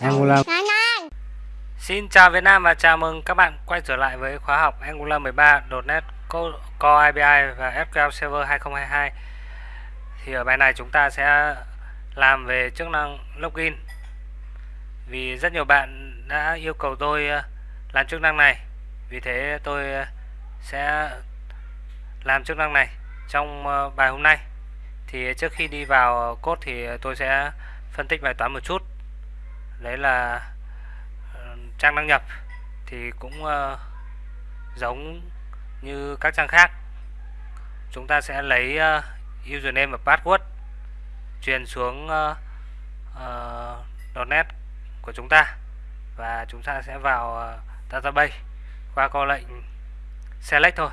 Angular. Xin chào Việt Nam và chào mừng các bạn quay trở lại với khóa học Angular 13 .NET Core API và SQL Server 2022 Thì ở bài này chúng ta sẽ làm về chức năng login. Vì rất nhiều bạn đã yêu cầu tôi ờ, làm chức năng này. Vì thế tôi ờ, sẽ làm chức năng này trong ờ, bài hôm nay thì trước khi đi vào cốt thì tôi sẽ phân tích bài toán một chút. Đấy là ờ, trang đăng nhập thì cũng uh, giống như các trang khác. Chúng ta sẽ lấy uh, username và password truyền xuống uh, uh, .net của chúng ta và chúng ta sẽ vào uh, database qua câu lệnh select thôi.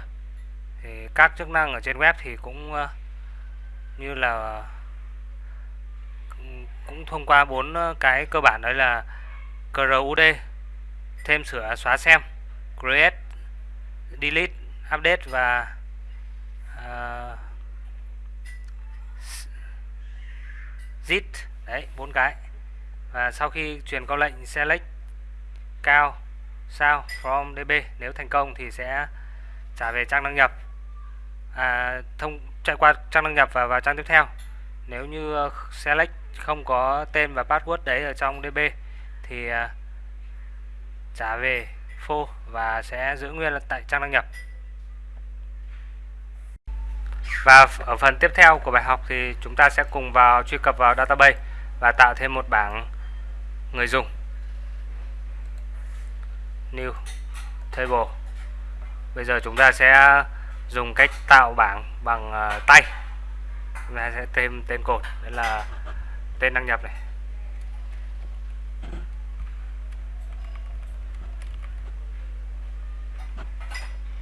Thì các chức năng ở trên web thì cũng uh, như là ừ, cũng thông qua bốn cái cơ bản đấy là CRUD thêm sửa xóa xem create delete update và ờ, uh, zip đấy bốn cái. Và sau khi truyền câu lệnh select cao sao from db nếu thành công thì sẽ trả về trang đăng nhập. À, thông chạy qua trang đăng nhập và vào trang tiếp theo. Nếu như ờ, select không có tên và password đấy ở trong db thì ờ, trả về phô và sẽ giữ nguyên tại trang đăng nhập. Và ở phần tiếp theo của bài học thì chúng ta sẽ cùng vào truy cập vào database và tạo thêm một bảng người dùng. New table. Bây giờ chúng ta sẽ dùng cách tạo bảng bằng uh, tay. Chúng ta sẽ thêm tên cột đó là tên đăng nhập này.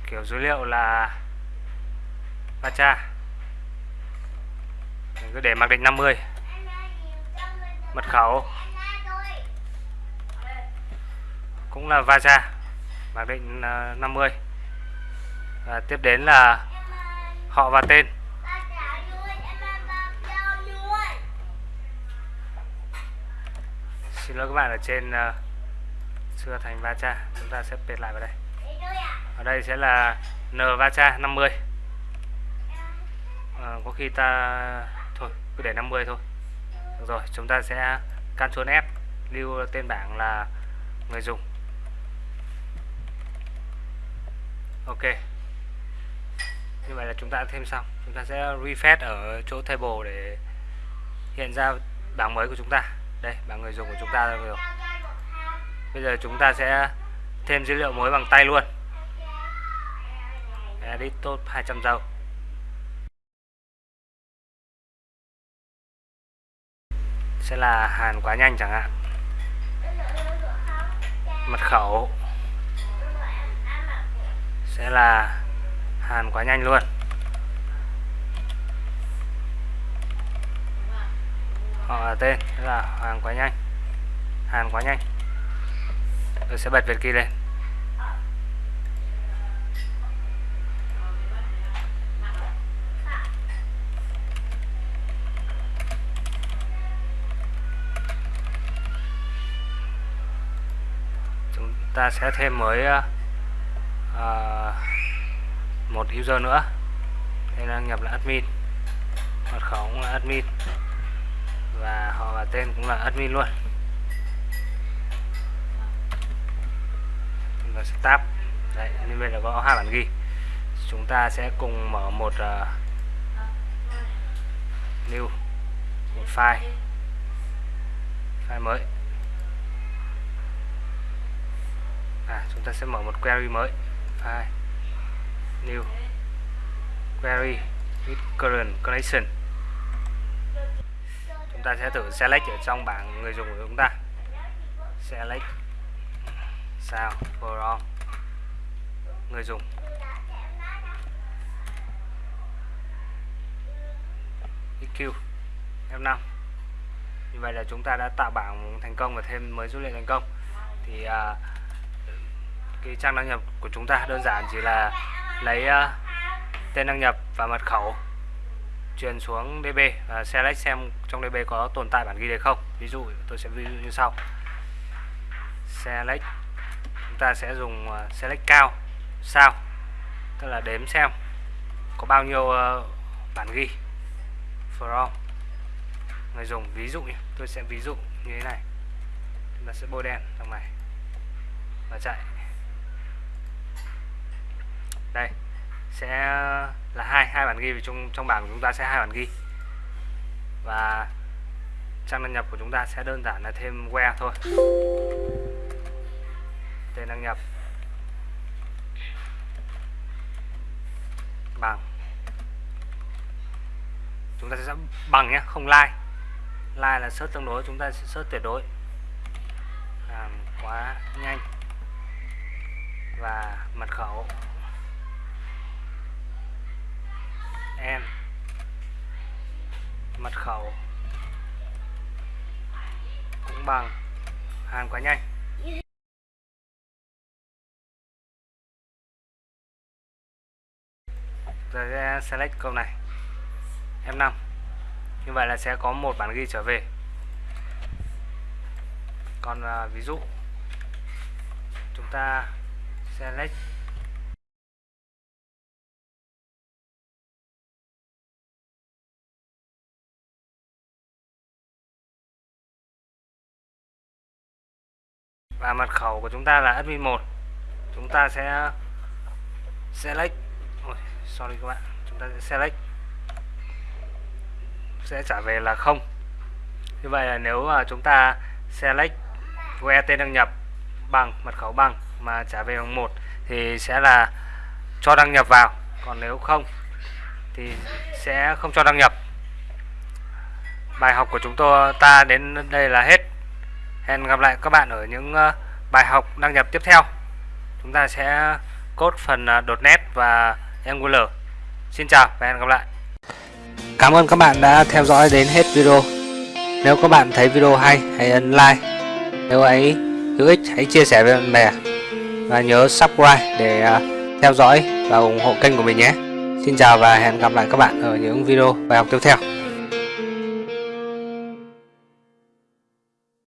Kiểu dữ liệu là Pacha mình cứ để mặc định 50 mật khẩu. Cũng là Vaja mặc định ờ, 50 và tiếp đến là họ và tên. Xin lỗi các bạn ở trên ờ, uh, xưa thành Vacha chúng ta sẽ pệt lại vào đây. Ở đây sẽ là N Vacha 50 à, có khi ta thôi cứ để 50 thôi. Được rồi chúng ta sẽ Ctrl F lưu tên bảng là người dùng. Ok như vậy là chúng ta đã thêm xong. Chúng ta sẽ refresh ở chỗ table để hiện ra bảng mới của chúng ta. Đây, bảng người dùng của chúng ta rồi. Bây giờ chúng ta sẽ thêm dữ liệu mới bằng tay luôn. Edit top 200 dâu sẽ là hàn quá nhanh chẳng hạn. Mật khẩu. Sẽ là hàn quá nhanh luôn. Họ là tên là hàn quá nhanh. Hàn quá nhanh. Tôi sẽ bật việt kia lên. Ta sẽ thêm mới uh, một user nữa. Đây là nhập là admin. Mật khẩu cũng là admin. Và họ và tên cũng là admin luôn. Chúng ta sẽ tab đấy như vậy là có hai bản ghi. Chúng ta sẽ cùng mở một uh, new một file. File mới. À, chúng ta sẽ mở một query mới. File new query with current connection. Chúng ta sẽ thử select ở trong bảng người dùng của chúng ta. Select sao from người dùng. EQ F5 như vậy là chúng ta đã tạo bảng thành công và thêm mới dữ liệu thành công. Thì uh, cái trang đăng nhập của chúng ta đơn giản chỉ là lấy uh, tên đăng nhập và mật khẩu truyền xuống DB và select xem trong DB có tồn tại bản ghi đề không. Ví dụ tôi sẽ ví dụ như sau. Select chúng ta sẽ dùng uh, select cao sao tức là đếm xem có bao nhiêu uh, bản ghi from. Người dùng ví dụ nhé tôi sẽ ví dụ như thế này. Chúng ta sẽ bôi đen trong này và chạy đây, sẽ là hai hai bản ghi vì trong trong bảng của chúng ta sẽ hai bản ghi. Và trang đăng nhập của chúng ta sẽ đơn giản là thêm where thôi. Tên đăng nhập. Bằng. Chúng ta sẽ bằng nhé, không like. Like là search tương đối, chúng ta sẽ search tuyệt đối. Làm quá nhanh. Và mật khẩu em mật khẩu. Cũng bằng. Hàng quá nhanh. Rồi sẽ select câu này. F5 như vậy là sẽ có một bản ghi trở về. Còn à, ví dụ chúng ta select và mật khẩu của chúng ta là admin 1 chúng ta sẽ select. Ôi, sorry các bạn. Chúng ta sẽ select. Sẽ trả về là không. Như vậy là nếu mà chúng ta select que tên đăng nhập bằng mật khẩu bằng mà trả về bằng một thì sẽ là cho đăng nhập vào. Còn nếu không thì sẽ không cho đăng nhập. Bài học của chúng tôi ta đến đây là hết hẹn gặp lại các bạn ở những ờ, bài học đăng nhập tiếp theo. Chúng ta sẽ cốt phần ờ, đột .NET và Angular. Xin chào và hẹn gặp lại. Cảm ơn các bạn đã theo dõi đến hết video. Nếu các bạn thấy video hay, hãy ấn like. Nếu ấy hữu ích, hãy chia sẻ với bạn bè. Và nhớ subscribe để ờ, theo dõi và ủng hộ kênh của mình nhé. Xin chào và hẹn gặp lại các bạn ở những video bài học tiếp theo.